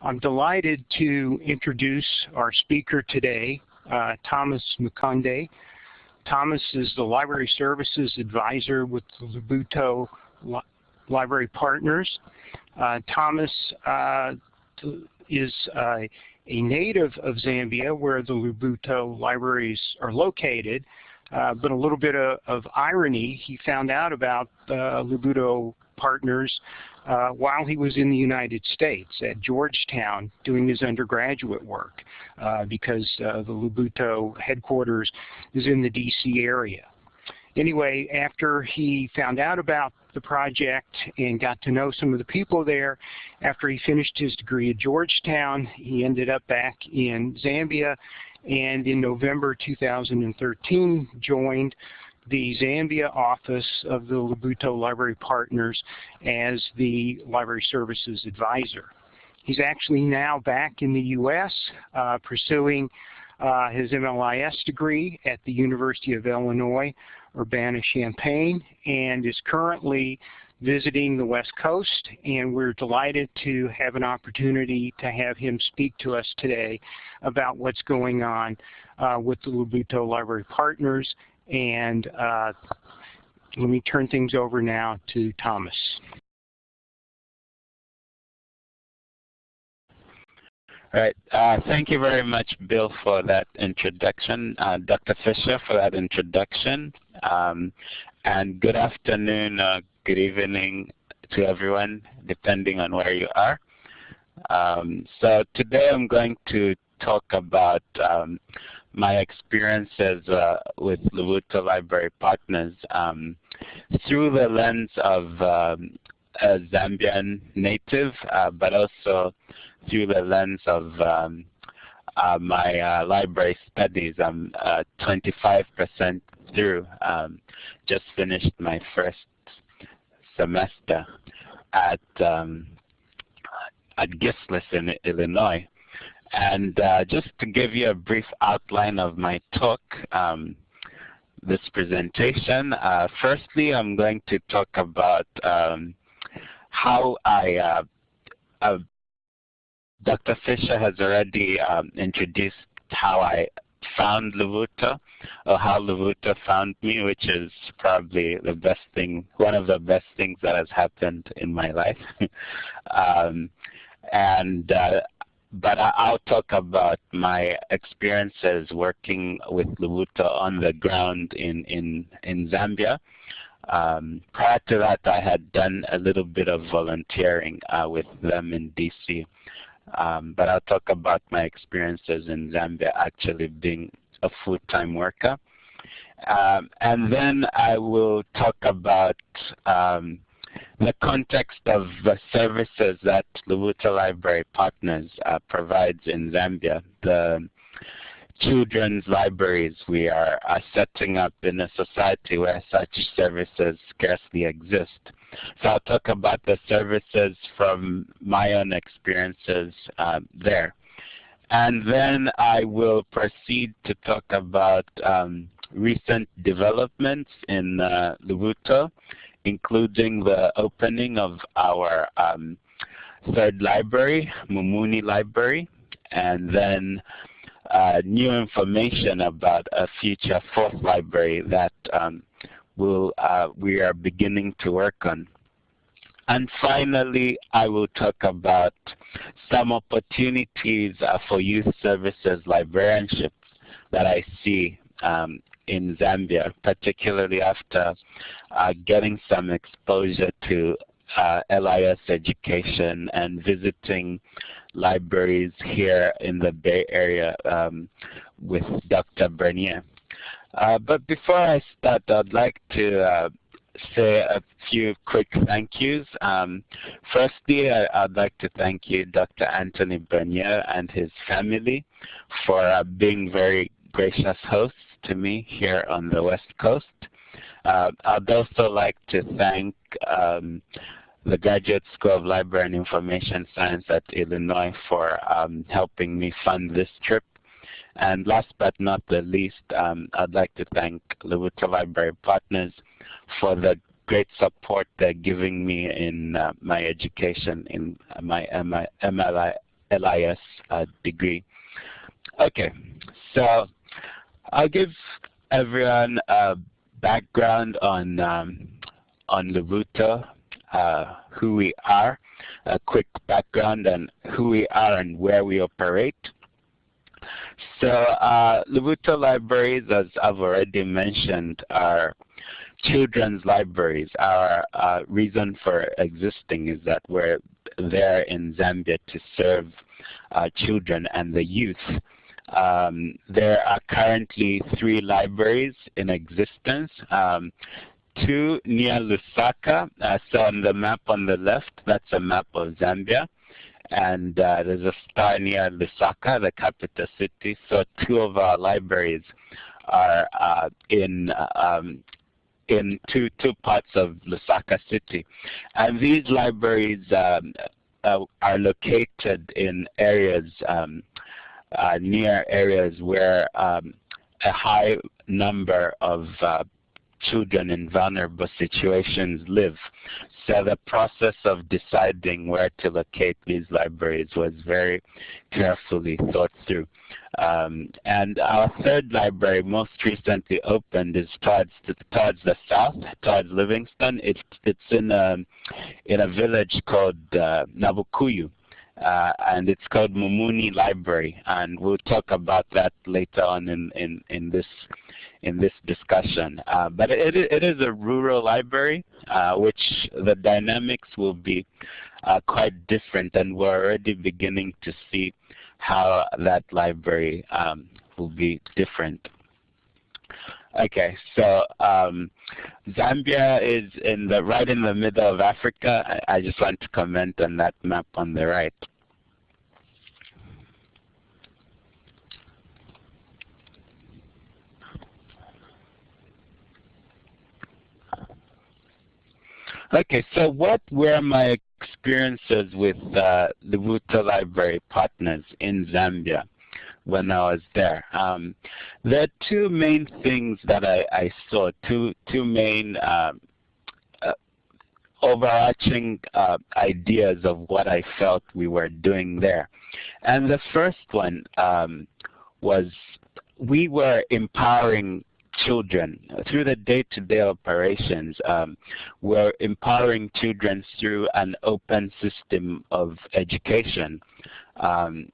I'm delighted to introduce our speaker today, uh, Thomas Mukonde. Thomas is the Library Services Advisor with the Lubuto Li Library Partners. Uh, Thomas uh, is uh, a native of Zambia where the Lubuto libraries are located, uh, but a little bit of, of, irony, he found out about the Lubuto partners uh, while he was in the United States at Georgetown doing his undergraduate work uh, because uh, the Lubuto headquarters is in the DC area. Anyway, after he found out about the project and got to know some of the people there, after he finished his degree at Georgetown, he ended up back in Zambia and in November 2013 joined the Zambia office of the Lubuto Library Partners as the Library Services Advisor. He's actually now back in the U.S. Uh, pursuing uh, his MLIS degree at the University of Illinois, Urbana-Champaign, and is currently visiting the West Coast, and we're delighted to have an opportunity to have him speak to us today about what's going on uh, with the Lubuto Library Partners and uh, let me turn things over now to Thomas. All right. Uh, thank you very much, Bill, for that introduction. Uh, Dr. Fisher for that introduction. Um, and good afternoon, good evening to everyone, depending on where you are. Um, so today I'm going to talk about um, my experiences uh, with Lubuto Library Partners um, through the lens of um, a Zambian native, uh, but also through the lens of um, uh, my uh, library studies. I'm 25% uh, through, um, just finished my first semester at um, at GSLIS in Illinois. And uh, just to give you a brief outline of my talk, um, this presentation, uh, firstly I'm going to talk about um, how I, uh, uh Dr. Fisher has already um, introduced how I found Lubuto, or how Lubuto found me, which is probably the best thing, one of the best things that has happened in my life. um, and uh, but I'll talk about my experiences working with Lubuto on the ground in, in, in Zambia. Um, prior to that, I had done a little bit of volunteering uh, with them in DC. Um, but I'll talk about my experiences in Zambia actually being a full-time worker. Um, and then I will talk about um, the context of the services that Lubuto Library Partners uh, provides in Zambia, the children's libraries we are, are setting up in a society where such services scarcely exist. So I'll talk about the services from my own experiences uh, there. And then I will proceed to talk about um, recent developments in uh, Lubuto including the opening of our um, third library, Mumuni Library, and then uh, new information about a future fourth library that um, will, uh, we are beginning to work on. And finally, I will talk about some opportunities uh, for youth services librarianship that I see um, in Zambia, particularly after uh, getting some exposure to uh, LIS education and visiting libraries here in the Bay Area um, with Dr. Bernier. Uh, but before I start, I'd like to uh, say a few quick thank yous. Um, firstly, I, would like to thank you, Dr. Anthony Bernier and his family for uh, being very gracious hosts to me here on the West Coast. Uh, I'd also like to thank um, the Graduate School of Library and Information Science at Illinois for um, helping me fund this trip. And last but not the least, um, I'd like to thank Lubuto Library Partners for the great support they're giving me in uh, my education in my MLIS LIS uh, degree. Okay, so I'll give everyone a background on um, on Lubuto, uh, who we are, a quick background on who we are and where we operate. So uh, libraries, as I've already mentioned, are children's libraries. Our uh, reason for existing is that we're there in Zambia to serve uh, children and the youth. Um, there are currently three libraries in existence. Um, two near Lusaka. Uh, so on the map on the left, that's a map of Zambia. And uh, there's a star near Lusaka, the capital city. So two of our libraries are uh, in um, in two two parts of Lusaka city, and these libraries um, uh, are located in areas um, uh, near areas where um, a high number of uh, children in vulnerable situations live. So the process of deciding where to locate these libraries was very carefully thought through. Um, and our third library, most recently opened, is towards the, towards the south, towards Livingstone. It's it's in a in a village called uh, Nabukuyu. Uh, and it's called Mumuni Library, and we'll talk about that later on in, in, in this in this discussion. Uh, but it, it is a rural library, uh, which the dynamics will be uh, quite different, and we're already beginning to see how that library um, will be different. Okay, so um, Zambia is in the right in the middle of Africa. I, I just want to comment on that map on the right. Okay, so what were my experiences with uh, the Wuta Library partners in Zambia when I was there? Um, there are two main things that I, I saw, two, two main um, uh, overarching uh, ideas of what I felt we were doing there. And the first one um, was we were empowering children. Through the day-to-day -day operations, um, we're empowering children through an open system of education, um,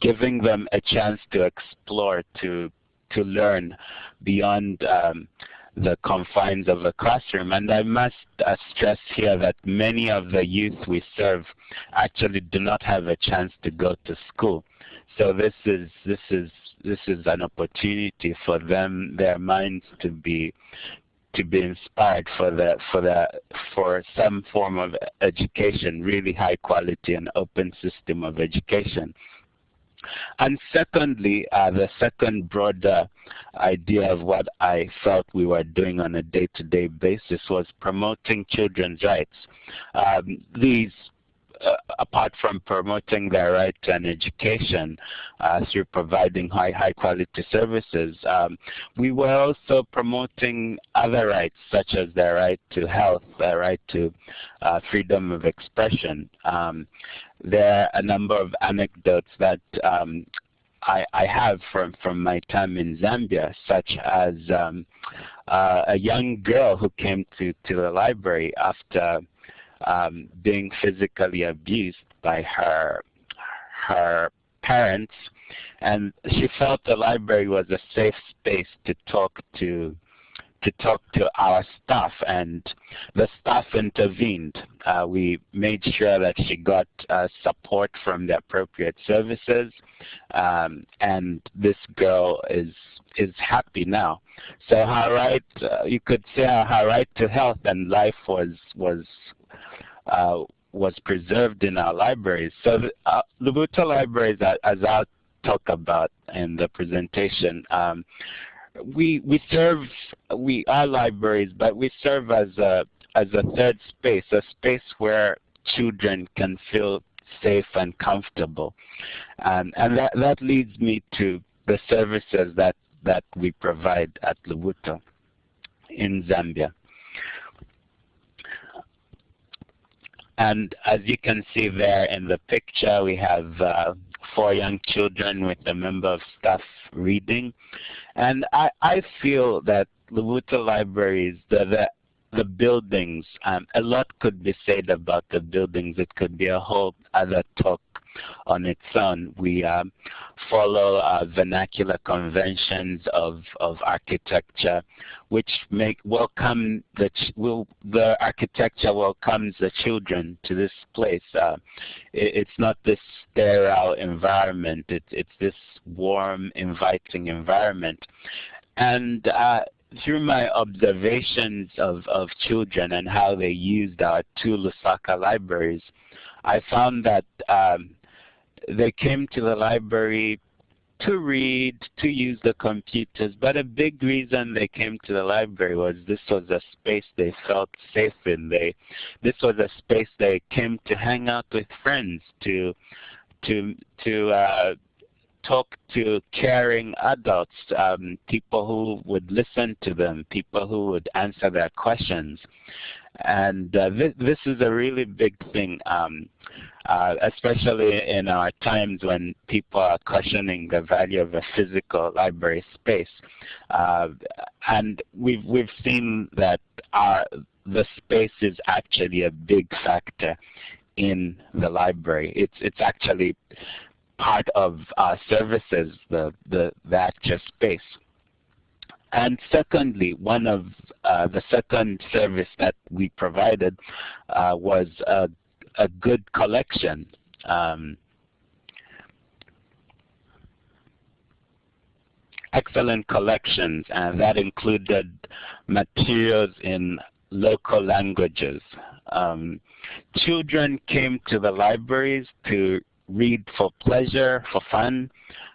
giving them a chance to explore, to, to learn beyond um, the confines of a classroom. And I must uh, stress here that many of the youth we serve actually do not have a chance to go to school. So this is this is this is an opportunity for them, their minds to be to be inspired for the for the for some form of education, really high quality and open system of education. And secondly, uh, the second broader idea of what I felt we were doing on a day-to-day -day basis was promoting children's rights. Um, these apart from promoting their right to an education uh, through providing high, high quality services, um, we were also promoting other rights such as their right to health, their right to uh, freedom of expression. Um, there are a number of anecdotes that um, I, I, have from, from my time in Zambia, such as um, uh, a young girl who came to, to the library after um, being physically abused by her her parents, and she felt the library was a safe space to talk to to talk to our staff, and the staff intervened. Uh, we made sure that she got uh, support from the appropriate services, um, and this girl is is happy now. So her right, uh, you could say her right to health and life was was uh, was preserved in our libraries. So the, uh, libraries, as I'll talk about in the presentation, um, we we serve we are libraries, but we serve as a as a third space, a space where children can feel safe and comfortable, um, and that that leads me to the services that that we provide at Lubuto in Zambia. And as you can see there in the picture, we have uh, four young children with a member of staff reading. And I, I feel that Lubuto Libraries, the, the the buildings, um, a lot could be said about the buildings. It could be a whole other talk on its own. We um, follow uh, vernacular conventions of, of architecture, which make welcome the will the architecture welcomes the children to this place. Uh, it, it's not this sterile environment. It's it's this warm, inviting environment, and uh, through my observations of, of children and how they used our two Lusaka libraries, I found that um, they came to the library to read, to use the computers, but a big reason they came to the library was this was a space they felt safe in. They, this was a space they came to hang out with friends, to, to, to uh, talk to caring adults, um, people who would listen to them, people who would answer their questions. And uh, this, this is a really big thing, um, uh, especially in our times when people are questioning the value of a physical library space. Uh, and we've, we've seen that our, the space is actually a big factor in the library. It's, it's actually part of our services, the, the, the actual space. And secondly, one of uh, the second service that we provided uh, was a, a, good collection. Um, excellent collections, and that included materials in local languages. Um, children came to the libraries to read for pleasure, for fun,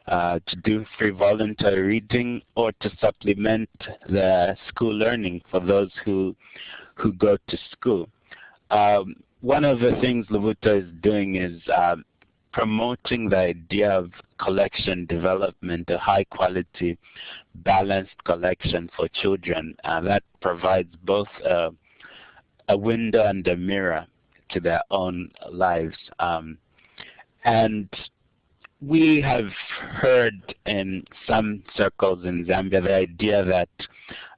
uh, to do free voluntary reading, or to supplement the school learning for those who, who go to school. Um, one of the things Lubuto is doing is uh, promoting the idea of collection development, a high quality, balanced collection for children. Uh, that provides both a, a window and a mirror to their own lives. Um, and we have heard in some circles in Zambia the idea that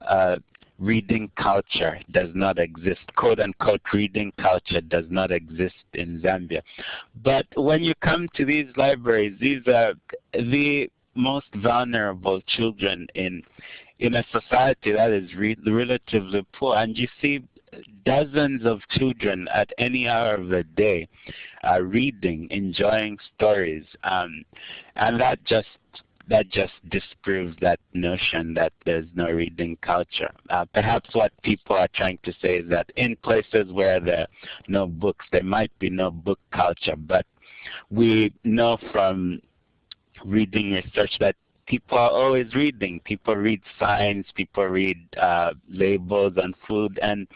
uh, reading culture does not exist, quote unquote reading culture does not exist in Zambia. But when you come to these libraries, these are the most vulnerable children in in a society that is re relatively poor. And you see dozens of children at any hour of the day uh, reading, enjoying stories, um, and that just that just disproves that notion that there's no reading culture. Uh, perhaps what people are trying to say is that in places where there are no books, there might be no book culture, but we know from reading research that people are always reading. People read signs, people read uh, labels on food, and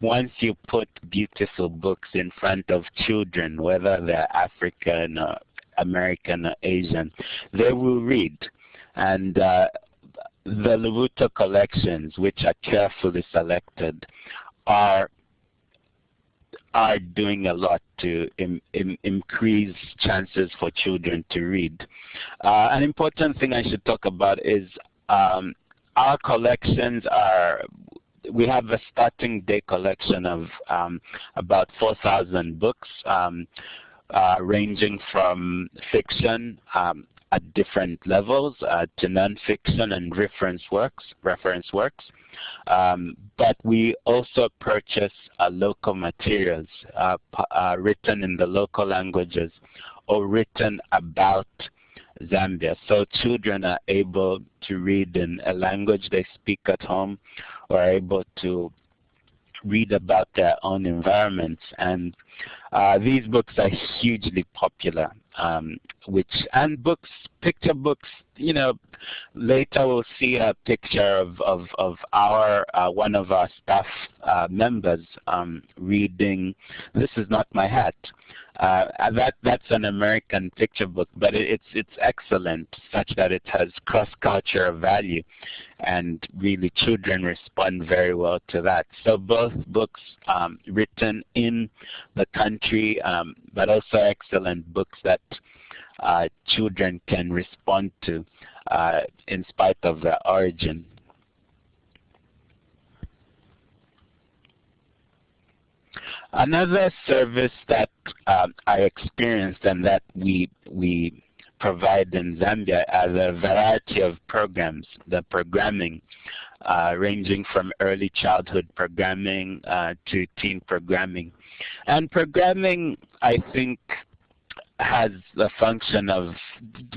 once you put beautiful books in front of children, whether they're African or American or Asian, they will read. And uh, the Lubuto collections, which are carefully selected, are are doing a lot to Im Im increase chances for children to read. Uh, an important thing I should talk about is um, our collections are, we have a starting day collection of um, about 4,000 books um, uh, ranging from fiction um, at different levels uh, to nonfiction and reference works, reference works. Um, but we also purchase uh, local materials uh, uh, written in the local languages or written about Zambia. So children are able to read in a language they speak at home or are able to read about their own environments. And uh, these books are hugely popular. um, which and books, picture books. You know, later we'll see a picture of of, of our uh, one of our staff uh, members um, reading. This is not my hat. Uh, that that's an American picture book, but it, it's it's excellent, such that it has cross-cultural value, and really children respond very well to that. So both books um, written in the country, um, but also excellent books that uh, children can respond to uh, in spite of their origin. Another service that um, I experienced and that we we provide in Zambia are the variety of programs, the programming, uh, ranging from early childhood programming uh, to teen programming. And programming, I think, has a function of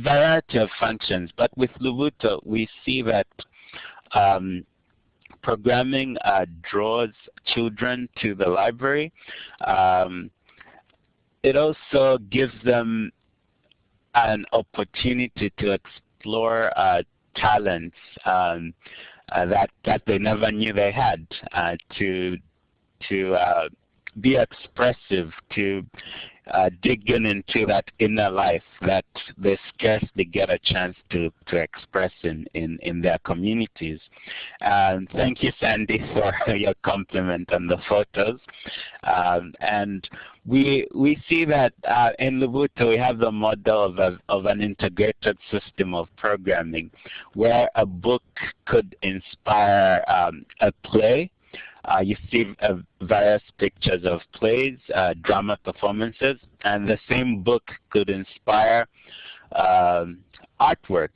variety of functions, but with Lubuto, we see that um, programming uh, draws children to the library. Um, it also gives them an opportunity to explore uh, talents um, uh, that that they never knew they had. Uh, to to uh, be expressive, to uh, digging into that inner life that they scarcely get a chance to, to express in, in, in their communities. Thank you, Sandy, for your compliment on the photos. Um, and we, we see that uh, in Lubuto we have the model of, a, of an integrated system of programming where a book could inspire um, a play uh, you see uh, various pictures of plays, uh, drama performances, and the same book could inspire um, artwork.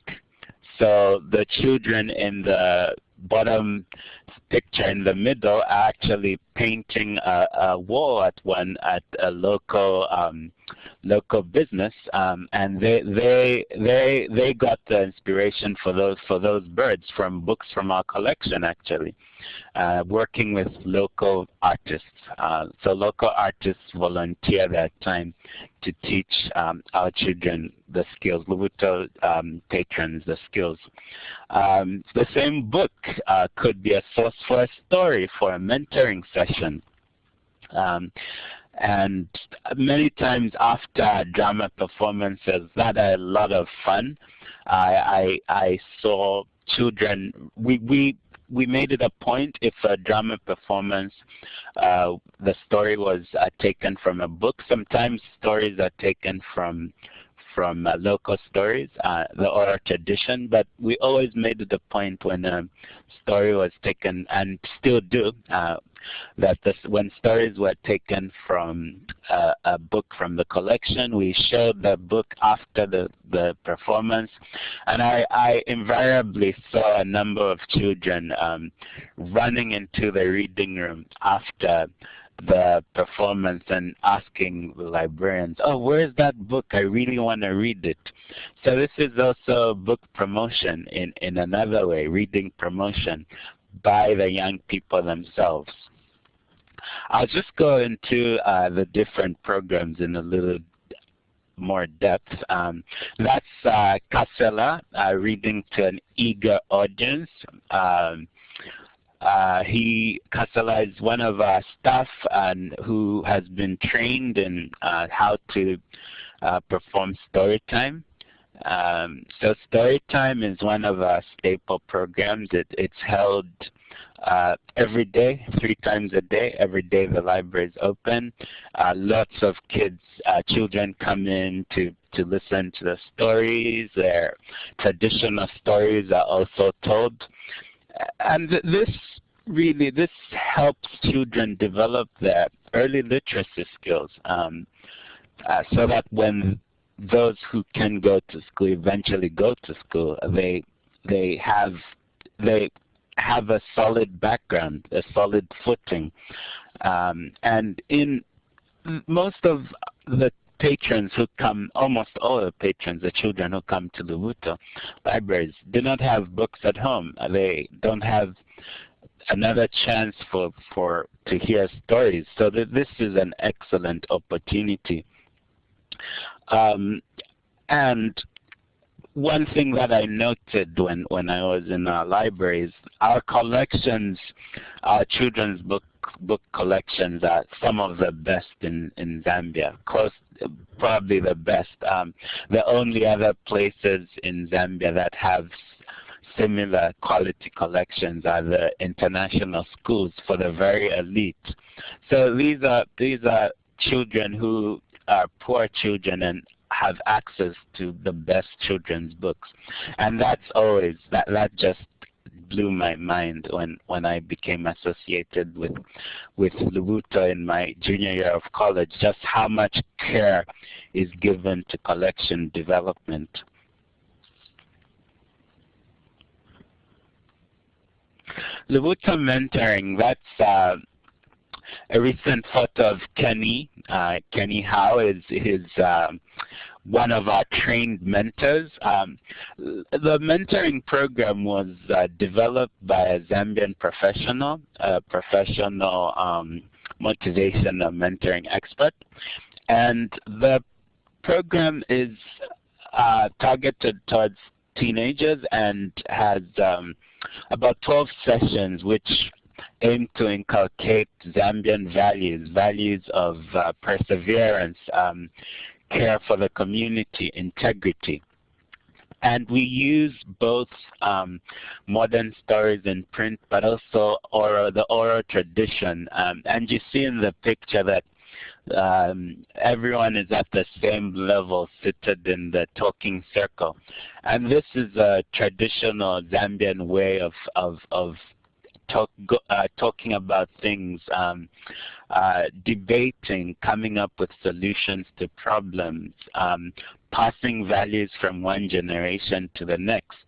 So the children in the bottom picture in the middle actually painting a, a wall at one at a local um, local business, um, and they they they they got the inspiration for those for those birds from books from our collection actually uh, working with local artists. Uh, so local artists volunteer their time to teach um, our children the skills, Lubuto um, patrons the skills. Um, the same book uh, could be a for a story for a mentoring session. Um, and many times after drama performances that are a lot of fun I, I, I saw children we, we we made it a point if a drama performance, uh, the story was uh, taken from a book. Sometimes stories are taken from from uh, local stories, uh, the oral tradition, but we always made the point when a story was taken, and still do, uh, that this, when stories were taken from uh, a book from the collection, we showed the book after the, the performance. And I, I invariably saw a number of children um, running into the reading room after the performance and asking the librarians, oh, where's that book? I really want to read it. So this is also book promotion in, in another way, reading promotion by the young people themselves. I'll just go into uh, the different programs in a little more depth. Um, that's uh, Casella, uh, reading to an eager audience. Um, he Casella is one of our staff and who has been trained in uh, how to uh, perform story time. Um, so story time is one of our staple programs. It, it's held uh, every day, three times a day. Every day the library is open. Uh, lots of kids, uh, children come in to, to listen to the stories. Their traditional stories are also told. And this really, this helps children develop their early literacy skills um, uh, so that when those who can go to school eventually go to school, they they have they have a solid background, a solid footing. Um, and in most of the patrons who come, almost all the patrons, the children who come to the Lubuto libraries, do not have books at home. They don't have another chance for, for to hear stories. So that this is an excellent opportunity. Um, and one thing that I noted when, when I was in our libraries, our collections, our children's book book collections are some of the best in, in Zambia, close probably the best. Um, the only other places in Zambia that have similar quality collections are the international schools for the very elite. So these are these are children who are poor children and have access to the best children's books. And that's always, that, that just blew my mind when, when I became associated with, with Lubuto in my junior year of college, just how much care is given to collection development. Lubuto mentoring, that's uh, a recent photo of Kenny. Uh, Kenny Howe is his um, one of our trained mentors. Um, the mentoring program was uh, developed by a Zambian professional, a professional um, motivational mentoring expert. And the program is uh, targeted towards teenagers and has um, about 12 sessions which aim to inculcate Zambian values, values of uh, perseverance, um, care for the community, integrity. And we use both um, modern stories in print, but also oral, the oral tradition. Um, and you see in the picture that um, everyone is at the same level seated in the talking circle. And this is a traditional Zambian way of, of, of talk, uh, talking about things, um, debating, coming up with solutions to problems, um, passing values from one generation to the next.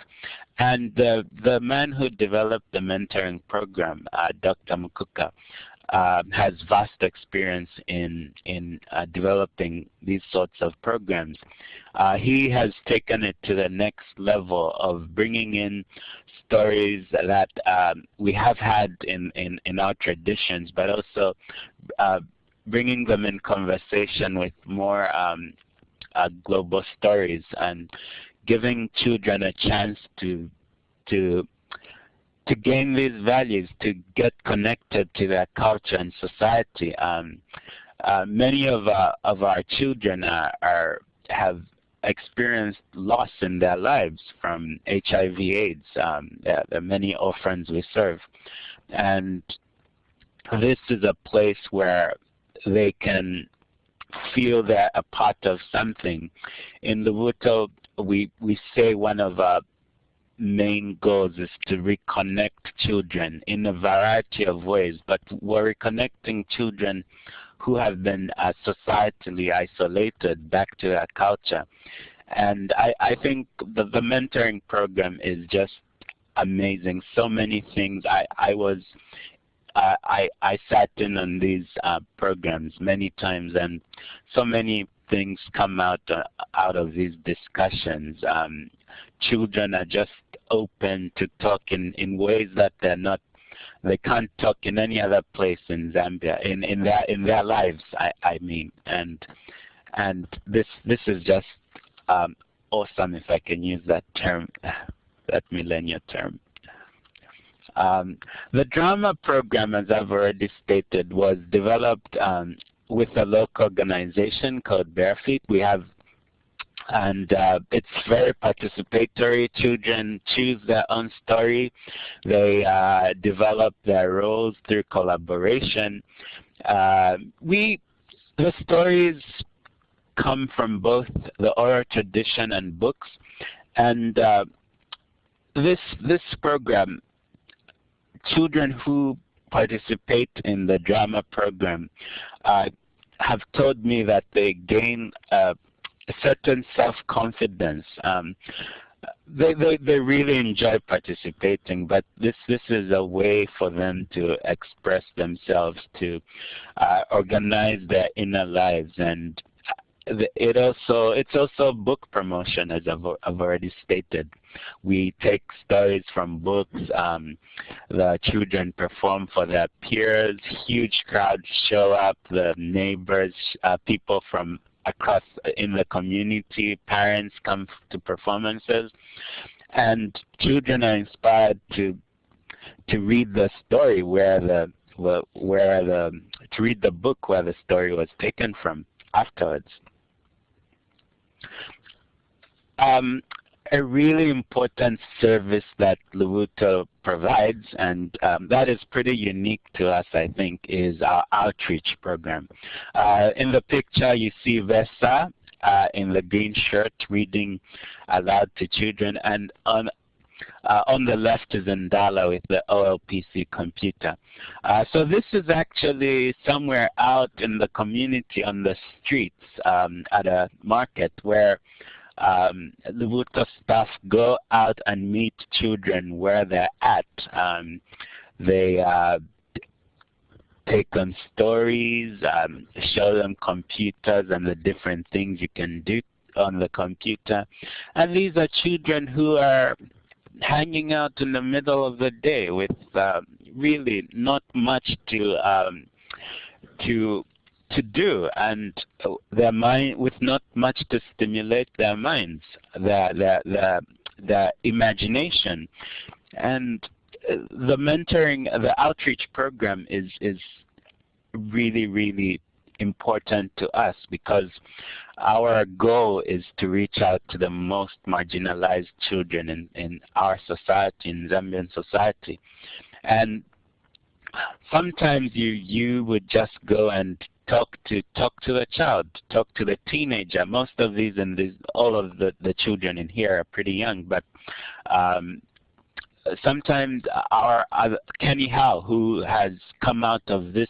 And the, the man who developed the mentoring program, uh, Dr. Mukuka, uh, has vast experience in in uh, developing these sorts of programs. Uh, he has taken it to the next level of bringing in stories that um, we have had in, in, in our traditions, but also uh, bringing them in conversation with more um, uh, global stories and giving children a chance to to to gain these values, to get connected to their culture and society. Um, uh, many of our, of our children are, are have experienced loss in their lives from HIV AIDS. Um, there, are many orphans we serve. And this is a place where they can feel they're a part of something. In Lubuto, we, we say one of our main goals is to reconnect children in a variety of ways, but we're reconnecting children who have been uh, societally isolated back to their culture. And I, I think the, the mentoring program is just amazing. So many things. I, I was uh, I, I sat in on these uh, programs many times and so many things come out uh, out of these discussions. Um, children are just open to talk in, in ways that they're not they can't talk in any other place in Zambia in in their in their lives I, I mean and and this this is just um, awesome if I can use that term that millennial term um, the drama program as I've already stated was developed um, with a local organization called Barefeet. We have and uh, it's very participatory. Children choose their own story. They uh, develop their roles through collaboration. Uh, we, the stories come from both the oral tradition and books, and uh, this this program, children who participate in the drama program uh, have told me that they gain certain self-confidence. Um, they, they, they really enjoy participating, but this, this is a way for them to express themselves, to uh, organize their inner lives. And it also, it's also book promotion, as I've, I've already stated. We take stories from books. Um, the children perform for their peers. Huge crowds show up. The neighbors, uh, people from across in the community. Parents come to performances, and children are inspired to to read the story where the where the to read the book where the story was taken from afterwards. Um, a really important service that Lubuto provides, and um, that is pretty unique to us, I think, is our outreach program. Uh, in the picture, you see Vesa uh, in the green shirt reading aloud to children, and on uh, on the left is Ndala with the OLPC computer. Uh, so this is actually somewhere out in the community on the streets um, at a market where um, Lubuto staff go out and meet children where they're at. Um, they uh, take them stories, um, show them computers and the different things you can do on the computer. And these are children who are hanging out in the middle of the day with uh, really not much to um, to to do and their mind with not much to stimulate their minds, their their their, their imagination, and uh, the mentoring, the outreach program is is really really important to us because our goal is to reach out to the most marginalized children in, in our society, in Zambian society. And sometimes you you would just go and talk to talk to the child, talk to the teenager. Most of these and these, all of the, the children in here are pretty young, but um, sometimes our, our Kenny Howe, who has come out of this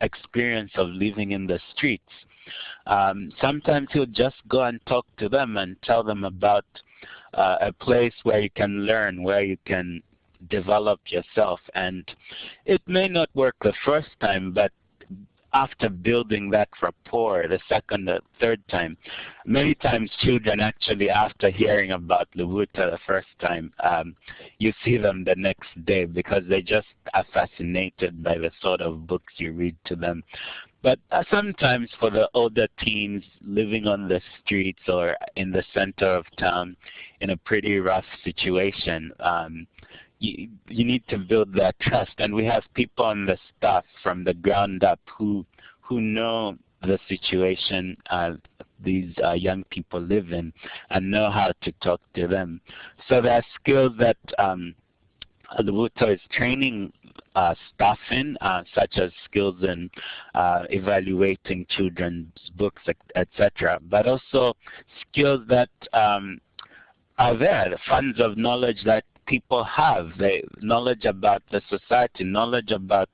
experience of living in the streets, um, sometimes he'll just go and talk to them and tell them about uh, a place where you can learn, where you can develop yourself. And it may not work the first time, but after building that rapport the second or third time. Many times children actually after hearing about Lubuto the first time, um, you see them the next day because they just are fascinated by the sort of books you read to them. But uh, sometimes for the older teens living on the streets or in the center of town in a pretty rough situation, um, you, you need to build that trust. And we have people on the staff from the ground up who who know the situation uh, these uh, young people live in and know how to talk to them. So there are skills that um, Lubuto is training uh, staff in, uh, such as skills in uh, evaluating children's books, etc., but also skills that um, are there, the funds of knowledge that people have, the knowledge about the society, knowledge about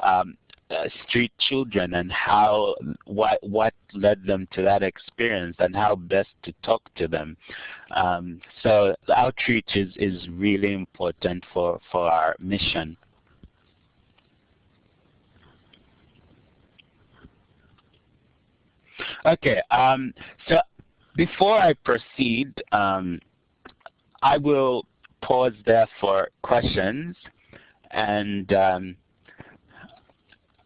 um, uh, street children and how what what led them to that experience and how best to talk to them. Um, so outreach is is really important for for our mission. Okay, um, so before I proceed, um, I will pause there for questions. And um,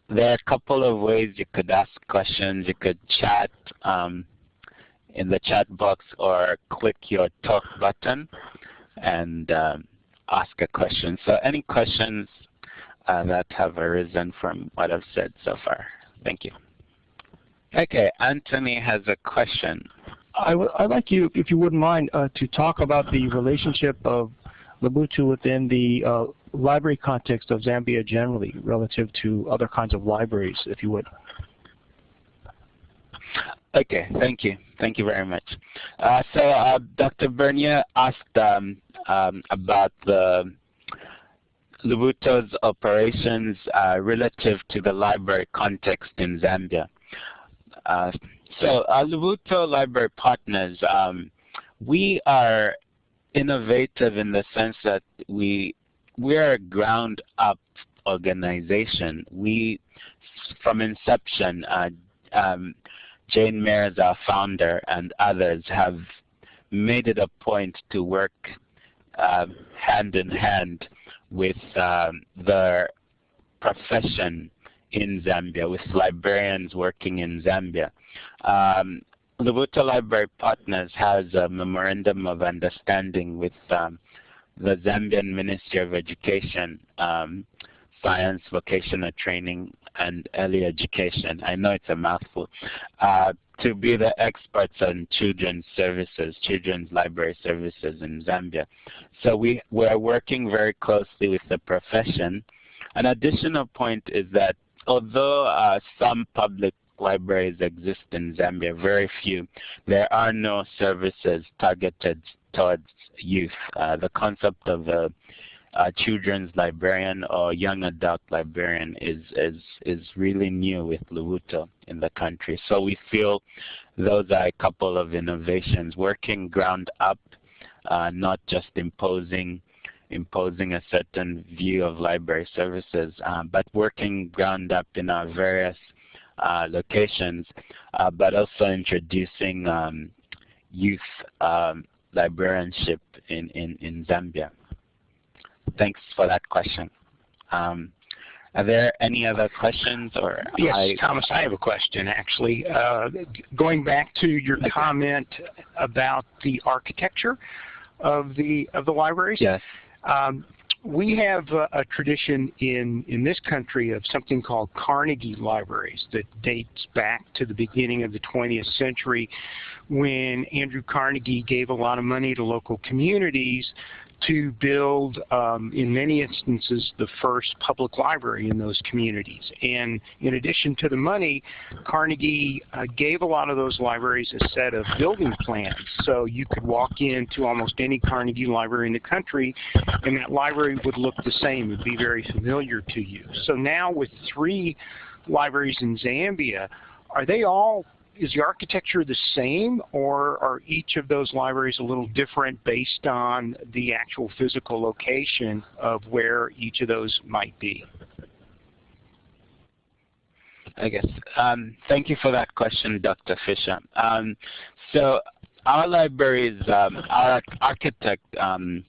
there are a couple of ways you could ask questions. You could chat um, in the chat box or click your talk button and um, ask a question. So any questions uh, that have arisen from what I've said so far? Thank you. Okay, Anthony has a question. I would like you, if you wouldn't mind, uh, to talk about the relationship of Lubuto within the uh, library context of Zambia generally relative to other kinds of libraries, if you would. Okay, thank you. Thank you very much. Uh, so uh, Dr. Bernier asked um, um, about the Lubuto's operations uh, relative to the library context in Zambia. Uh, so our Lubuto Library Partners, um, we are innovative in the sense that we we are a ground up organization. We from inception, uh, um, Jane Meyers, our founder, and others have made it a point to work uh, hand in hand with um, the profession in Zambia, with librarians working in Zambia. Um, Lubuto Library Partners has a memorandum of understanding with um, the Zambian Ministry of Education, um, Science, Vocational Training, and Early Education. I know it's a mouthful. Uh, to be the experts on children's services, children's library services in Zambia. So we, we're working very closely with the profession. An additional point is that although uh, some public libraries exist in Zambia, very few, there are no services targeted towards youth. Uh, the concept of a, a, children's librarian or young adult librarian is, is, is really new with Lubuto in the country. So we feel those are a couple of innovations, working ground up, uh, not just imposing imposing a certain view of library services, uh, but working ground up in our various locations, uh, but also introducing um, youth um, librarianship in, in, in Zambia. Thanks for that question. Um, are there any other questions? or? Yes, I, Thomas, I have a question actually. Uh, going back to your okay. comment about the architecture of the of the libraries. Yes. Um, we have a, a, tradition in, in this country of something called Carnegie libraries that dates back to the beginning of the 20th century when Andrew Carnegie gave a lot of money to local communities to build, um, in many instances, the first public library in those communities. And in addition to the money, Carnegie uh, gave a lot of those libraries a set of building plans. So you could walk into almost any Carnegie library in the country, and that library would look the same. It would be very familiar to you. So now with three libraries in Zambia, are they all is the architecture the same or are each of those libraries a little different based on the actual physical location of where each of those might be? I guess. Um, thank you for that question, Dr. Fisher. Um, so our libraries, um, our architect, um,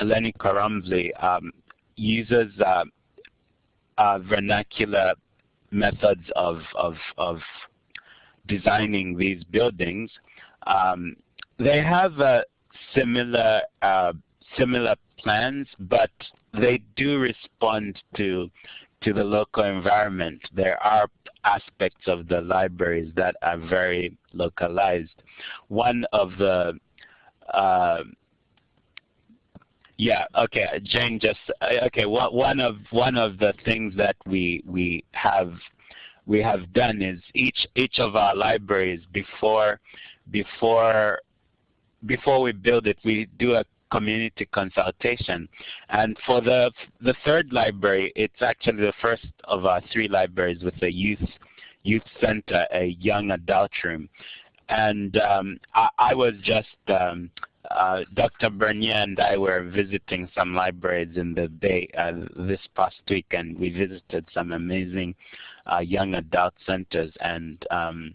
Eleni Karamvli, um, uses uh, uh, vernacular methods of, of, of designing these buildings, um, they have uh, similar uh, similar plans, but they do respond to to the local environment. There are aspects of the libraries that are very localized. One of the uh, yeah, okay. Jane just uh, okay. One of one of the things that we we have we have done is each each of our libraries before before before we build it, we do a community consultation. And for the the third library, it's actually the first of our three libraries with a youth youth center, a young adult room. And um, I, I, was just um, uh, Dr. Bernier and I were visiting some libraries in the Bay uh, this past week, and we visited some amazing young adult centers. And um,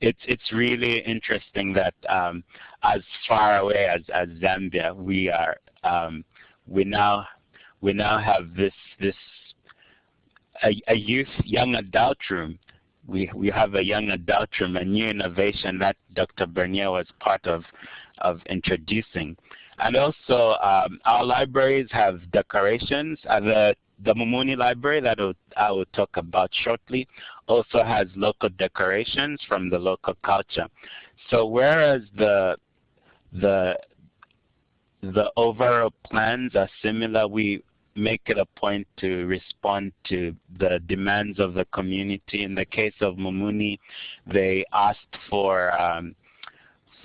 it's it's really interesting that um, as far away as, as Zambia, we are um, we now we now have this this a, a youth young adult room we we have a young adult room, a new innovation that Dr. Bernier was part of of introducing. And also, um, our libraries have decorations. Uh, the, Mumuni Library that I will talk about shortly also has local decorations from the local culture. So whereas the, the, the overall plans are similar, we make it a point to respond to the demands of the community. In the case of Mumuni, they asked for um,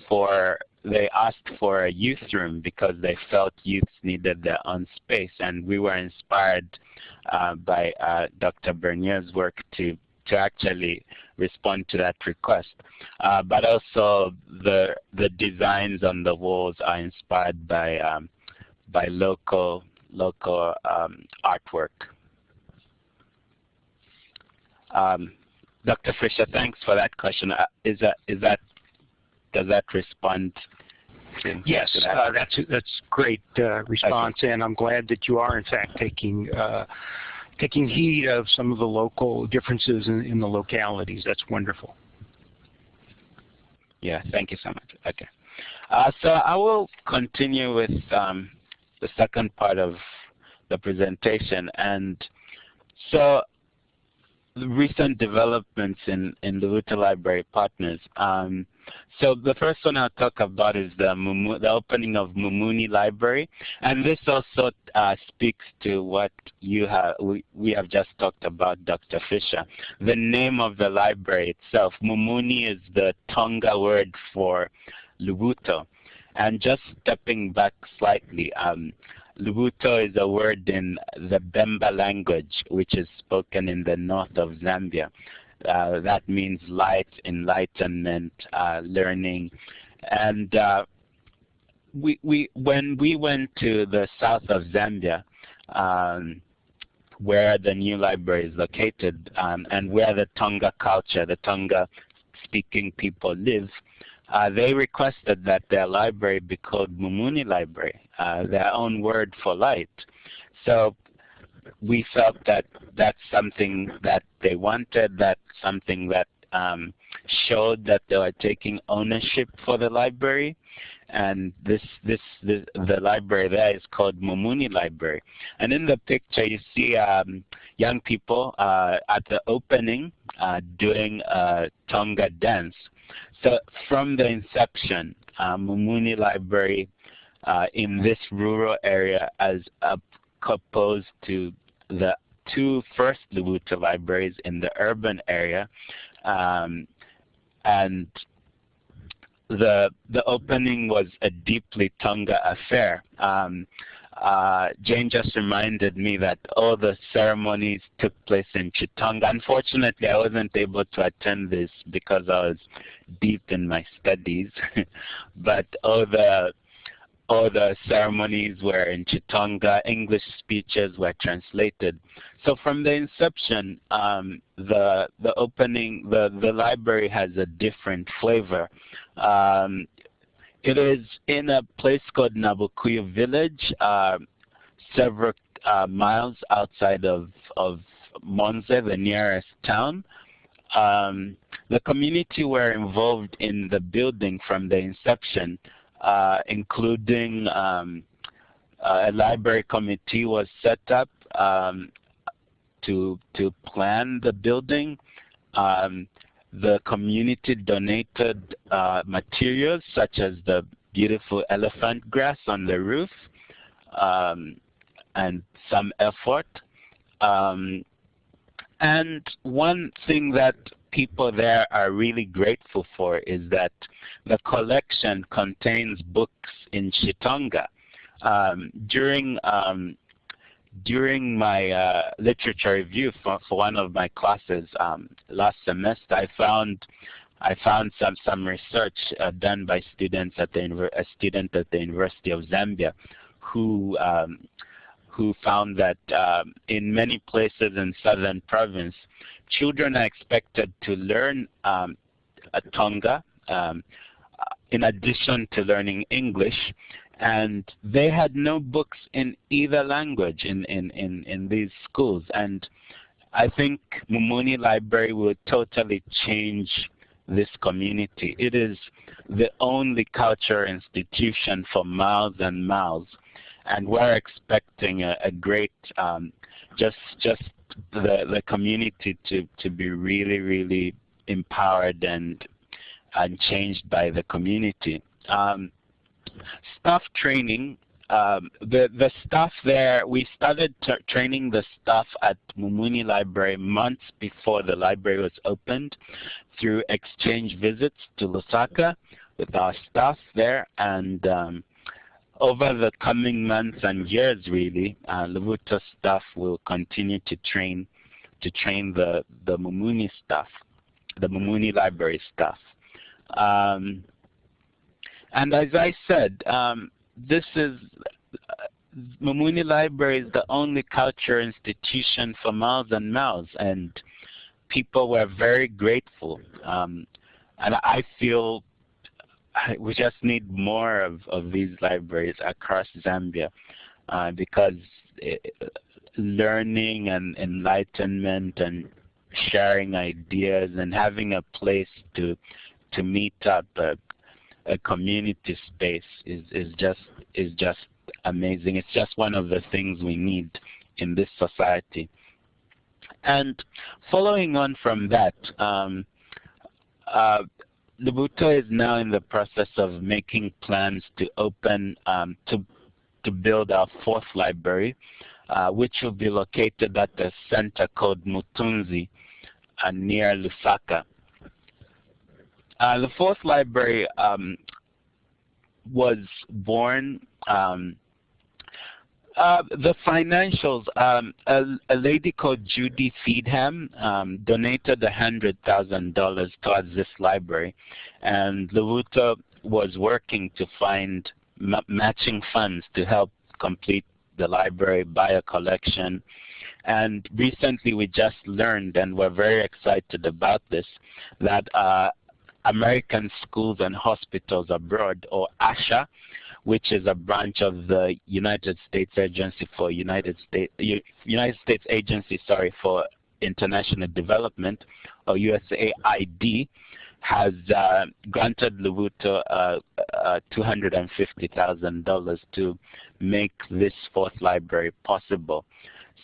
for they asked for a youth room because they felt youths needed their own space, and we were inspired uh, by uh, Dr. Bernier's work to to actually respond to that request. Uh, but also the the designs on the walls are inspired by um, by local local um, artwork. Um, Dr. Fisher, thanks for that question. Uh, is that is that does that respond? yes, that? uh, that's that's great uh, response, okay. and I'm glad that you are in fact taking uh, taking heed of some of the local differences in, in the localities. That's wonderful. Yeah, thank you so much. Okay. Uh, so I will continue with um, the second part of the presentation. And so recent developments in, in Lubuto Library Partners. Um, so the first one I'll talk about is the, Mumu, the opening of Mumuni Library. And this also uh, speaks to what you have, we, we have just talked about, Dr. Fisher. The name of the library itself, Mumuni is the Tonga word for Lubuto. And just stepping back slightly, um, Lubuto is a word in the Bemba language, which is spoken in the north of Zambia. Uh, that means light, enlightenment, uh, learning. And uh, we, we, when we went to the south of Zambia, um, where the new library is located um, and where the Tonga culture, the Tonga speaking people live, uh, they requested that their library be called Mumuni Library, uh, their own word for light. So we felt that that's something that they wanted, that's something that um, showed that they were taking ownership for the library. And this, this, this, the library there is called Mumuni Library. And in the picture, you see um, young people uh, at the opening uh, doing a Tonga dance. So from the inception, uh, Mumuni Library uh, in this rural area as opposed to the two first Lubuto libraries in the urban area. Um, and the the opening was a deeply Tonga affair. Um, uh, Jane just reminded me that all the ceremonies took place in Chitonga. Unfortunately, I wasn't able to attend this because I was deep in my studies. but all the all the ceremonies were in Chitonga. English speeches were translated. So from the inception, um, the the opening, the the library has a different flavor. Um, it is in a place called Nabukuyu Village, uh, several uh, miles outside of, of Monze, the nearest town. Um, the community were involved in the building from the inception, including um, a library committee was set up um, to, to plan the building. Um, the community donated uh, materials such as the beautiful elephant grass on the roof um, and some effort. Um, and one thing that people there are really grateful for is that the collection contains books in Chitonga. Um, during um, during my uh, literature review for, for one of my classes um, last semester, I found I found some some research uh, done by students at the a student at the University of Zambia, who um, who found that um, in many places in southern province, children are expected to learn um, Tonga um, in addition to learning English, and they had no books in either language in, in, in, in these schools. And I think Mumuni Library will totally change this community. It is the only culture institution for miles and miles. And we're expecting a, a great, um, just, just the, the community to, to be really, really empowered and, and changed by the community. Um, staff training, um, the, the staff there, we started training the staff at Mumuni Library months before the library was opened through exchange visits to Lusaka with our staff there. And um, over the coming months and years, really, uh, Lubuto staff will continue to train to train the, the Mumuni staff, the Mumuni Library staff. Um, and as I said, um, this is uh, Mumuni Library is the only culture institution for miles and miles, and people were very grateful. Um, and I feel we just need more of, of these libraries across Zambia uh, because it, learning and enlightenment and sharing ideas and having a place to to meet up a, a community space is is just is just amazing. It's just one of the things we need in this society. And following on from that, um, uh, Lubuto is now in the process of making plans to open, um, to, to build our fourth library, uh, which will be located at a center called Mutunzi uh, near Lusaka. Uh, the fourth library um, was born um, uh, the financials, um, a, a, lady called Judy Feedham um, donated $100,000 towards this library, and Lubuto was working to find matching funds to help complete the library, buy a collection. And recently we just learned, and we're very excited about this, that uh, American Schools and Hospitals Abroad, or ASHA, which is a branch of the United States Agency for United States United States Agency, sorry, for International Development, or USAID, has uh, granted Lubuto uh, uh, $250,000 to make this fourth library possible.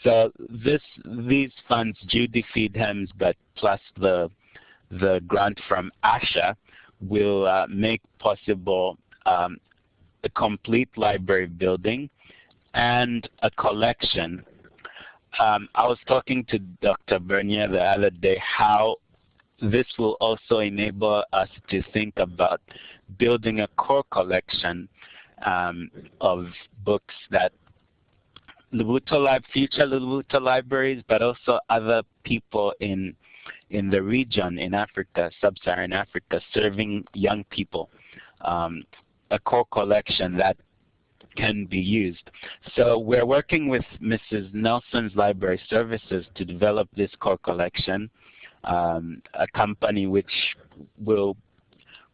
So this, these funds, Judy Feedham's, but plus the, the grant from ASHA, will uh, make possible um, a complete library building and a collection. Um, I was talking to Dr. Bernier the other day how this will also enable us to think about building a core collection um, of books that Lubuto Lib future Lubuto libraries, but also other people in in the region in Africa, sub-Saharan Africa, serving young people um, a core collection that can be used. So we're working with Mrs. Nelson's Library Services to develop this core collection, um, a company which will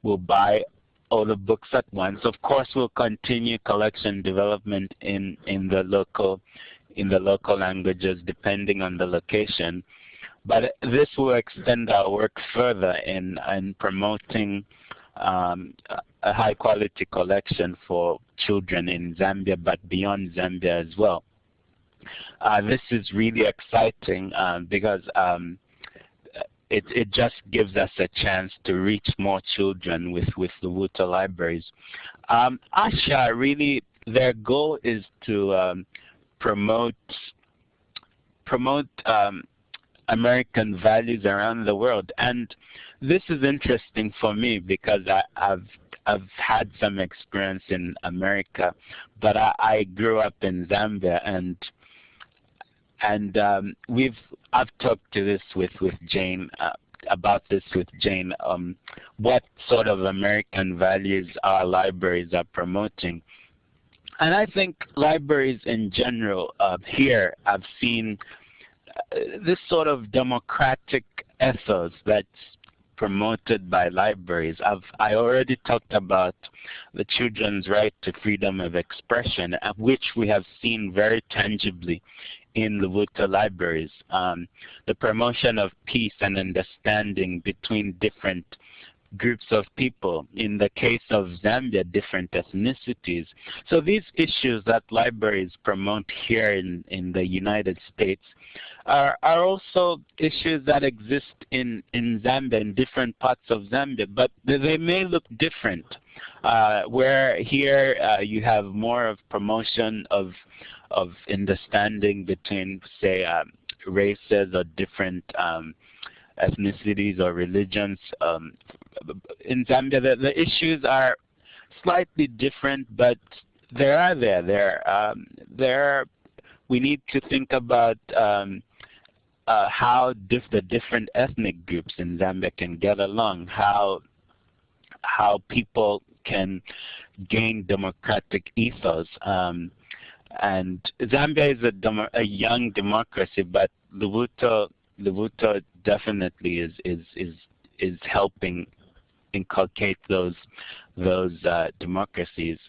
will buy all the books at once. Of course, we'll continue collection development in in the local in the local languages depending on the location. But this will extend our work further in in promoting um, a high quality collection for children in Zambia, but beyond Zambia as well. Uh, this is really exciting um, because um, it, it just gives us a chance to reach more children with, with the Lubuto libraries. Um, ASHA really, their goal is to um, promote promote um, American values around the world. And this is interesting for me because I, have I've had some experience in America, but I, I grew up in Zambia and and um, we've I've talked to this with with Jane uh, about this with Jane. Um, what sort of American values our libraries are promoting, and I think libraries in general uh, here I've seen this sort of democratic ethos that's promoted by libraries. I've, I already talked about the children's right to freedom of expression, uh, which we have seen very tangibly in the Lubuto libraries. Um, the promotion of peace and understanding between different groups of people. In the case of Zambia, different ethnicities. So these issues that libraries promote here in, in the United States are, are also issues that exist in, in Zambia, in different parts of Zambia, but they may look different. Uh, where here uh, you have more of promotion of, of understanding between, say, um, races or different um, ethnicities or religions. Um, in Zambia, the, the, issues are slightly different, but they are there. There, um, there. We need to think about um, uh, how diff the different ethnic groups in Zambia can get along, how how people can gain democratic ethos. Um, and Zambia is a, a, young democracy, but Lubuto, Lubuto definitely is is is is helping inculcate those those uh, democracies.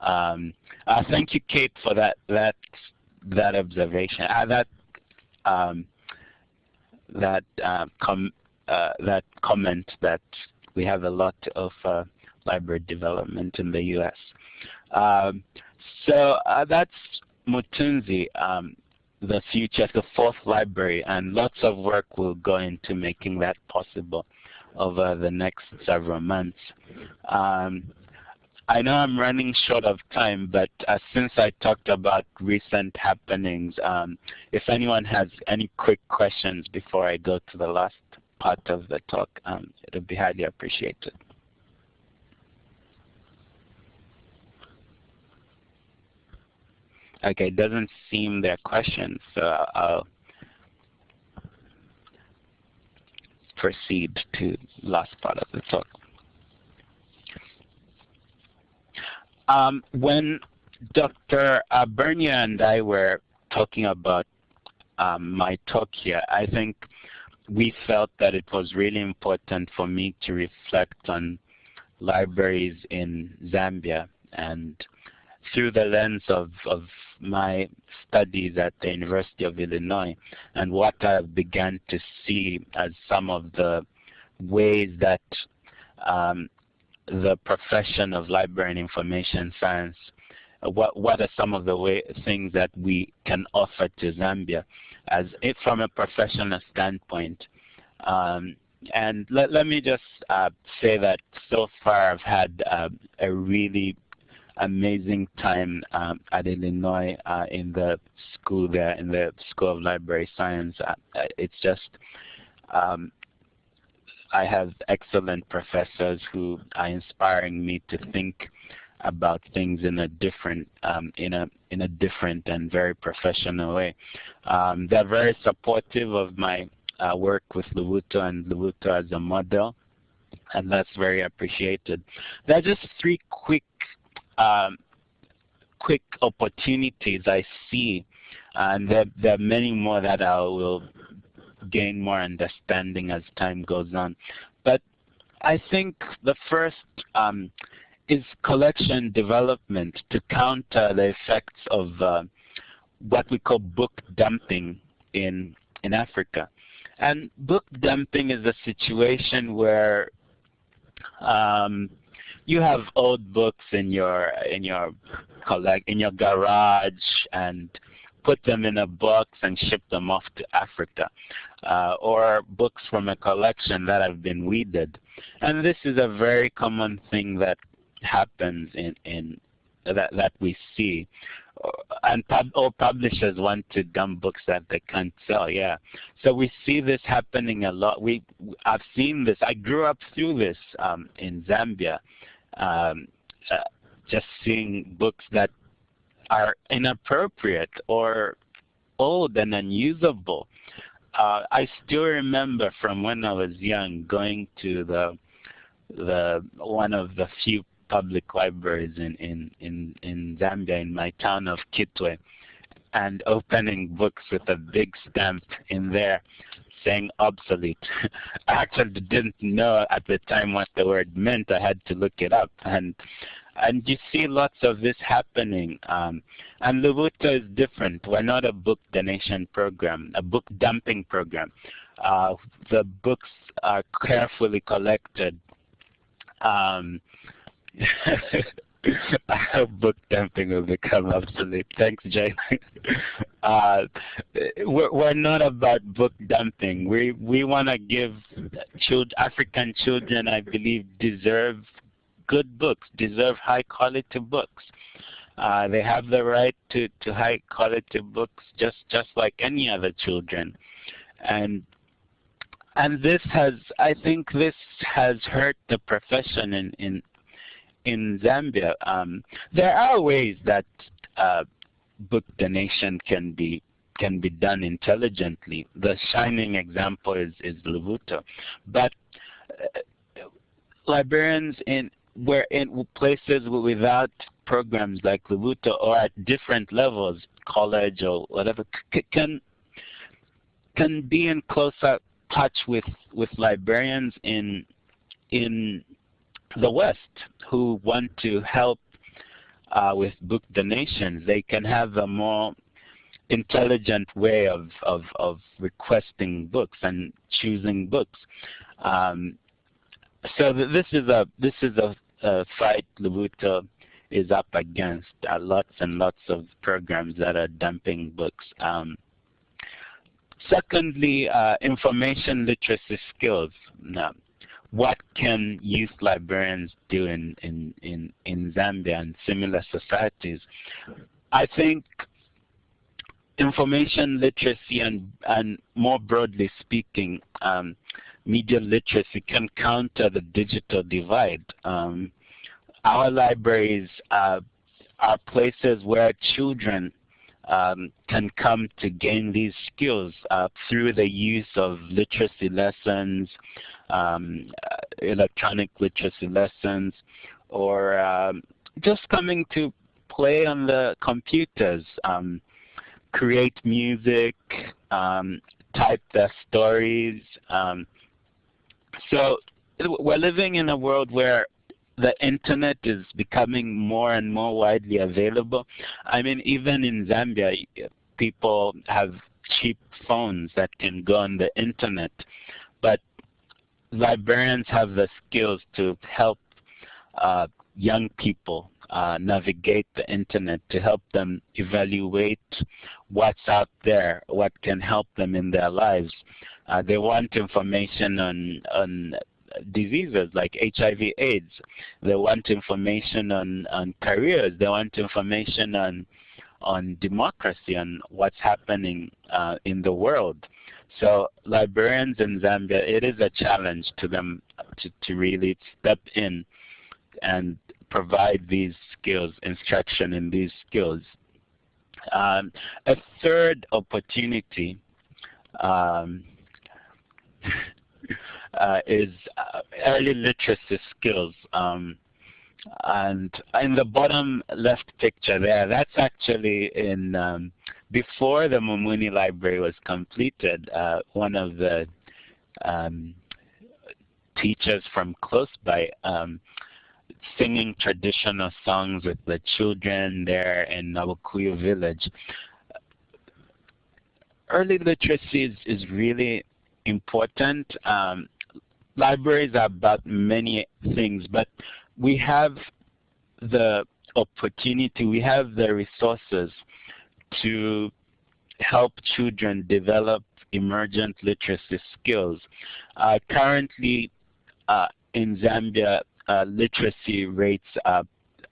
Um, uh, thank you, Kate, for that that that observation, uh, that um, that uh, com uh, that comment that we have a lot of uh, library development in the U.S. Um, so uh, that's Mutunzi, um, the future, the fourth library, and lots of work will go into making that possible over the next several months. Um, I know I'm running short of time, but uh, since I talked about recent happenings, um, if anyone has any quick questions before I go to the last part of the talk, um, it would be highly appreciated. Okay, it doesn't seem there are questions, so I'll proceed to last part of the talk. Um, when Dr. Bernier and I were talking about um, my talk here, I think we felt that it was really important for me to reflect on libraries in Zambia and through the lens of, of my studies at the University of Illinois and what I began to see as some of the ways that um, the profession of library and information science, uh, what, what are some of the way, things that we can offer to Zambia as if from a professional standpoint. Um, and let, let me just uh, say that so far I've had uh, a really amazing time um, at Illinois uh, in the school there, in the School of Library Science. Uh, it's just um, I have excellent professors who are inspiring me to think about things in a different um, in a in a different and very professional way. Um, they're very supportive of my uh, work with Lubuto and Lubuto as a model, and that's very appreciated. There are just three quick um, quick opportunities I see, and there, there are many more that I will gain more understanding as time goes on. But I think the first um, is collection development to counter the effects of uh, what we call book dumping in, in Africa. And book dumping is a situation where um, you have old books in your in your collect in your garage and put them in a box and ship them off to Africa, uh, or books from a collection that have been weeded. And this is a very common thing that happens in, in that, that we see. And pub all publishers want to dump books that they can't sell, yeah. So we see this happening a lot. We, I've seen this. I grew up through this um, in Zambia. Um, uh, just seeing books that are inappropriate or old and unusable. Uh, I still remember from when I was young going to the the one of the few public libraries in, in, in, in Zambia in my town of Kitwe and opening books with a big stamp in there saying obsolete. I actually didn't know at the time what the word meant. I had to look it up. And and you see lots of this happening. Um, and Lubuto is different. We're not a book donation program, a book dumping program. Uh, the books are carefully collected. Um, I hope book dumping will become obsolete. Thanks, Jay. uh, we're, we're, not about book dumping. We we want to give child, African children, I believe, deserve good books, deserve high quality books. Uh, they have the right to, to high quality books just, just like any other children. And and this has I think this has hurt the profession in in in Zambia. Um, there are ways that uh, book donation can be can be done intelligently. The shining example is is Lubuto, but uh, librarians in where in places without programs like Lubuto or at different levels, college or whatever, can can be in closer touch with with librarians in in the West who want to help uh, with book donations. They can have a more intelligent way of, of, of requesting books and choosing books. Um, so this is a this is a fight Lubuto is up against uh, lots and lots of programs that are dumping books. Um, secondly, uh, information literacy skills. Now, what can youth librarians do in, in, in, in Zambia and similar societies? I think information literacy and, and more broadly speaking, um, media literacy can counter the digital divide. Um, our libraries uh, are places where children um, can come to gain these skills uh, through the use of literacy lessons, um, uh, electronic literacy lessons, or um, just coming to play on the computers, um, create music, um, type their stories. Um, so we're living in a world where the internet is becoming more and more widely available. I mean, even in Zambia, people have cheap phones that can go on the internet, but librarians have the skills to help uh, young people uh, navigate the internet to help them evaluate what's out there, what can help them in their lives. Uh, they want information on, on diseases like HIV AIDS. They want information on, on careers. They want information on, on democracy and what's happening uh, in the world. So librarians in Zambia, it is a challenge to them to, to really step in and provide these skills, instruction in these skills. Um, a third opportunity um, uh, is uh, early literacy skills. Um, and in the bottom left picture there, that's actually in um, before the Mumuni Library was completed. Uh, one of the um, teachers from close by um, singing traditional songs with the children there in Nabukuyu village. Early literacy is, is really important. Um, libraries are about many things, but we have the opportunity, we have the resources to help children develop emergent literacy skills. Uh, currently uh, in Zambia, uh, literacy rates are,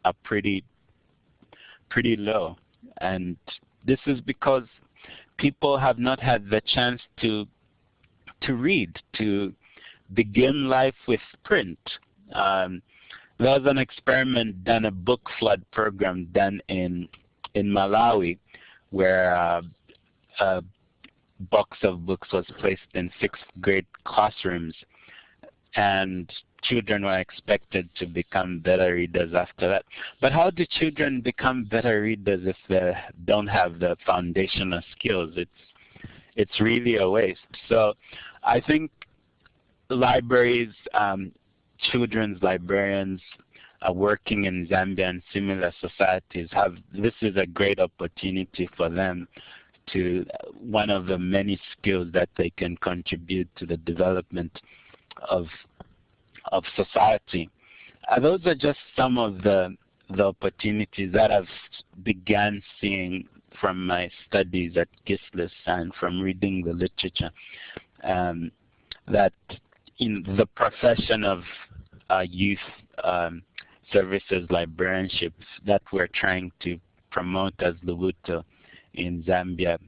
are pretty, pretty low. And this is because people have not had the chance to, to read, to begin life with print. Um, there was an experiment done, a book flood program done in, in Malawi where uh, a box of books was placed in sixth grade classrooms and children were expected to become better readers after that. But how do children become better readers if they don't have the foundational skills? It's it's really a waste. So I think libraries, um, children's librarians uh, working in Zambia and similar societies have, this is a great opportunity for them to, one of the many skills that they can contribute to the development of, of society. Uh, those are just some of the, the opportunities that I've began seeing from my studies at GSLIS and from reading the literature um, that in the profession of uh, youth um, services librarianship that we're trying to promote as Lubuto in Zambia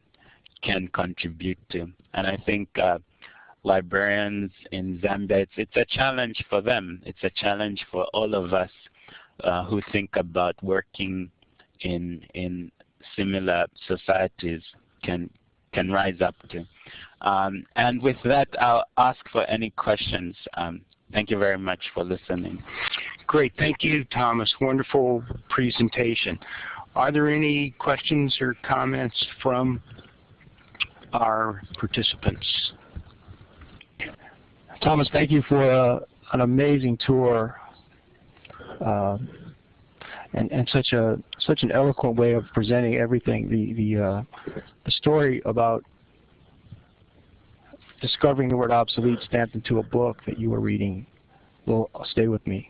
can contribute to. And I think uh, librarians in Zambia, it's, it's a challenge for them. It's a challenge for all of us uh, who think about working in, in similar societies can, can rise up to. Um, and with that, I'll ask for any questions. Um, thank you very much for listening. Great. Thank you, Thomas. Wonderful presentation. Are there any questions or comments from our participants? Thomas, thank you for uh, an amazing tour. Uh, and, and such a such an eloquent way of presenting everything. The the uh, the story about discovering the word obsolete stamped into a book that you were reading will stay with me.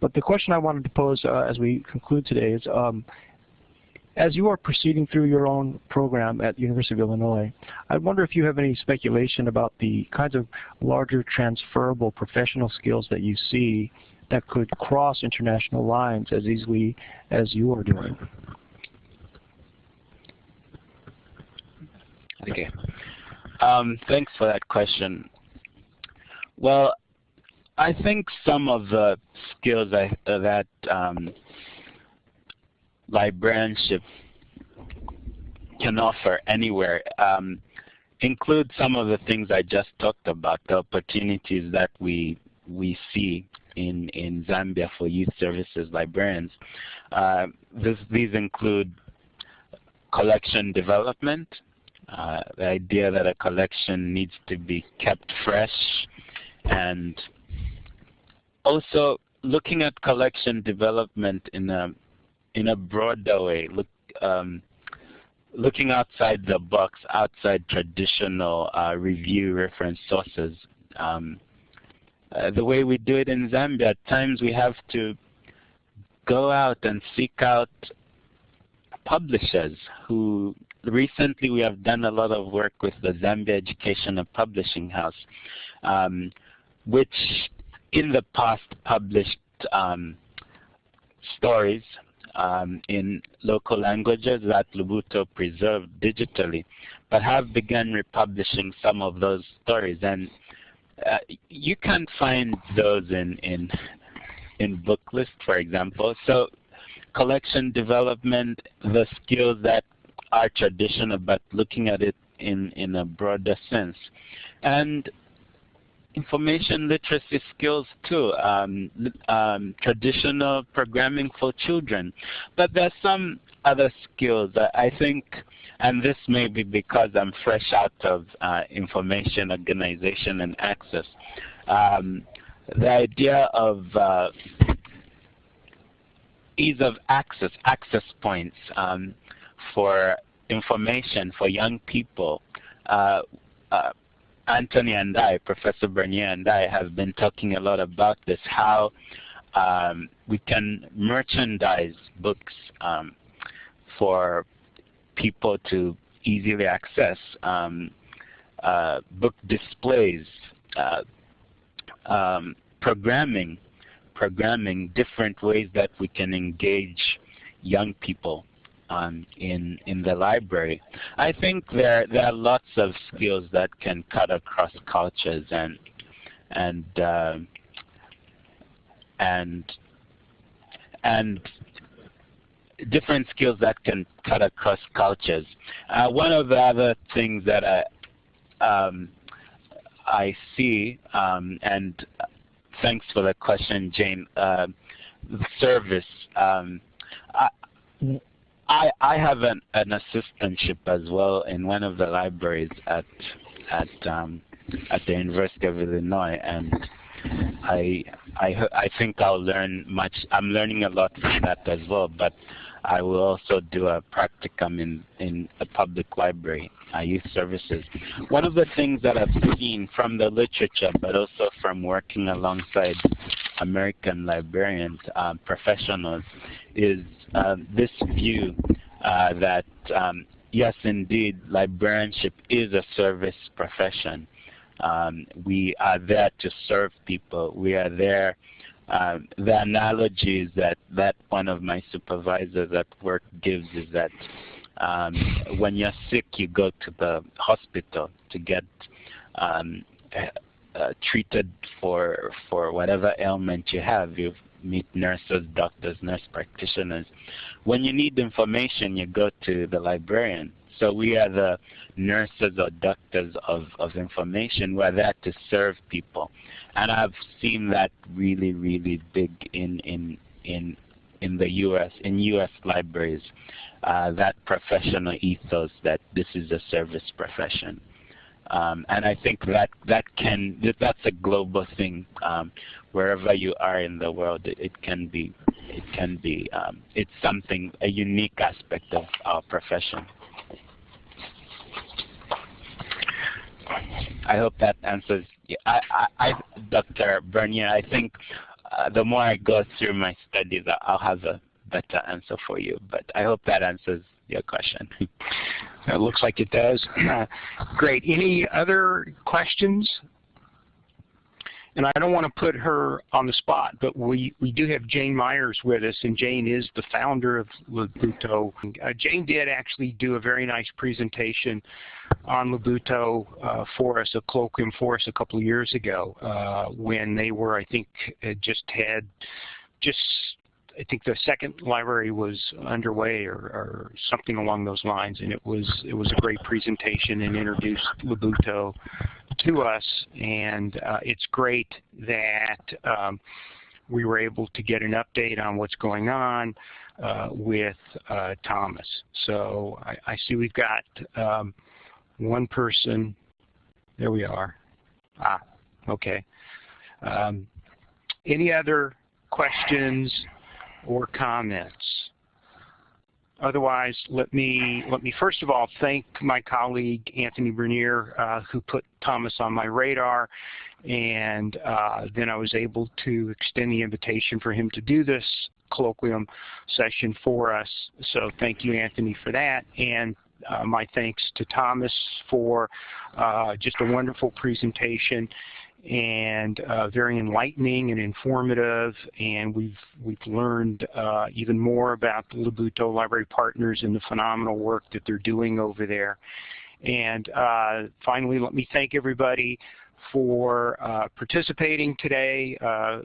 But the question I wanted to pose uh, as we conclude today is, um, as you are proceeding through your own program at the University of Illinois, I wonder if you have any speculation about the kinds of larger transferable professional skills that you see that could cross international lines as easily as you are doing. Okay. Um, thanks for that question. Well, I think some of the skills I, uh, that um, librarianship can offer anywhere um, include some of the things I just talked about, the opportunities that we we see in, in Zambia for youth services librarians. Uh, this, these include collection development, uh, the idea that a collection needs to be kept fresh, and also looking at collection development in a in a broader way, look, um, looking outside the box, outside traditional uh, review reference sources. Um, uh, the way we do it in Zambia, at times we have to go out and seek out publishers who recently we have done a lot of work with the Zambia Educational Publishing House, um, which in the past published um, stories um, in local languages that Lubuto preserved digitally, but have begun republishing some of those stories. And uh, you can find those in in in booklist, for example. So collection development, the skills that are traditional, but looking at it in in a broader sense, and information literacy skills too, um, um, traditional programming for children. But there's some other skills that I think and this may be because I'm fresh out of uh, information organization and access. Um, the idea of uh, ease of access, access points um, for information for young people. Uh, uh, Anthony and I, Professor Bernier and I have been talking a lot about this, how um, we can merchandise books um, for people to easily access um, uh, book displays, uh, um, programming, programming different ways that we can engage young people in in the library. I think there there are lots of skills that can cut across cultures and and uh, and and different skills that can cut across cultures. Uh, one of the other things that I, um, I see, um, and thanks for the question, Jane, uh, service. Um, I, I, I have an, an, assistantship as well in one of the libraries at at um, at the University of Illinois, and I I I think I'll learn much. I'm learning a lot from that as well. But I will also do a practicum in, in a public library, uh, youth services. One of the things that I've seen from the literature, but also from working alongside American librarians, uh, professionals, is uh, this view uh, that um, yes, indeed, librarianship is a service profession. Um, we are there to serve people. We are there um, the analogies that, that one of my supervisors at work gives is that um, when you're sick, you go to the hospital to get um, uh, treated for for whatever ailment you have. You meet nurses, doctors, nurse practitioners. When you need information, you go to the librarian. So we are the nurses or doctors of, of information. We're there to serve people. And I've seen that really, really big in, in, in, in the U.S., in U.S. libraries, uh, that professional ethos that this is a service profession. Um, and I think that that can that's a global thing. Um, wherever you are in the world, it, it can be it can be um, it's something a unique aspect of our profession. I hope that answers. I, I, I Dr. Bernier, I think uh, the more I go through my studies, I'll have a better answer for you. But I hope that answers your question. it looks like it does. great. Any other questions? And I don't want to put her on the spot, but we, we do have Jane Meyers with us, and Jane is the founder of Lubuto. Uh, Jane did actually do a very nice presentation on Lubuto uh, for us, a colloquium for us a couple of years ago uh, when they were, I think, just had just I think the second library was underway or, or, something along those lines, and it was it was a great presentation and introduced Lubuto to us, and uh, it's great that um, we were able to get an update on what's going on uh, with uh, Thomas. So I, I, see we've got um, one person. There we are. Ah, okay. Um, any other questions or comments? Otherwise, let me let me first of all thank my colleague Anthony Bernier, uh, who put Thomas on my radar, and uh, then I was able to extend the invitation for him to do this colloquium session for us. So thank you, Anthony, for that, and uh, my thanks to Thomas for uh, just a wonderful presentation and uh, very enlightening and informative. And we've we've learned uh, even more about the Lubuto Library Partners and the phenomenal work that they're doing over there. And uh, finally, let me thank everybody for uh, participating today. Uh,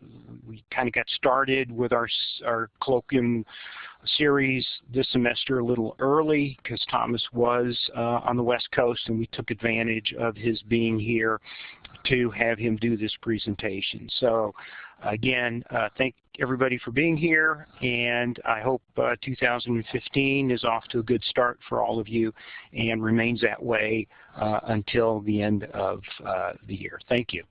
we kind of got started with our, our colloquium series this semester a little early because Thomas was uh, on the West Coast and we took advantage of his being here to have him do this presentation. So again, uh, thank everybody for being here, and I hope uh, 2015 is off to a good start for all of you and remains that way uh, until the end of uh, the year. Thank you.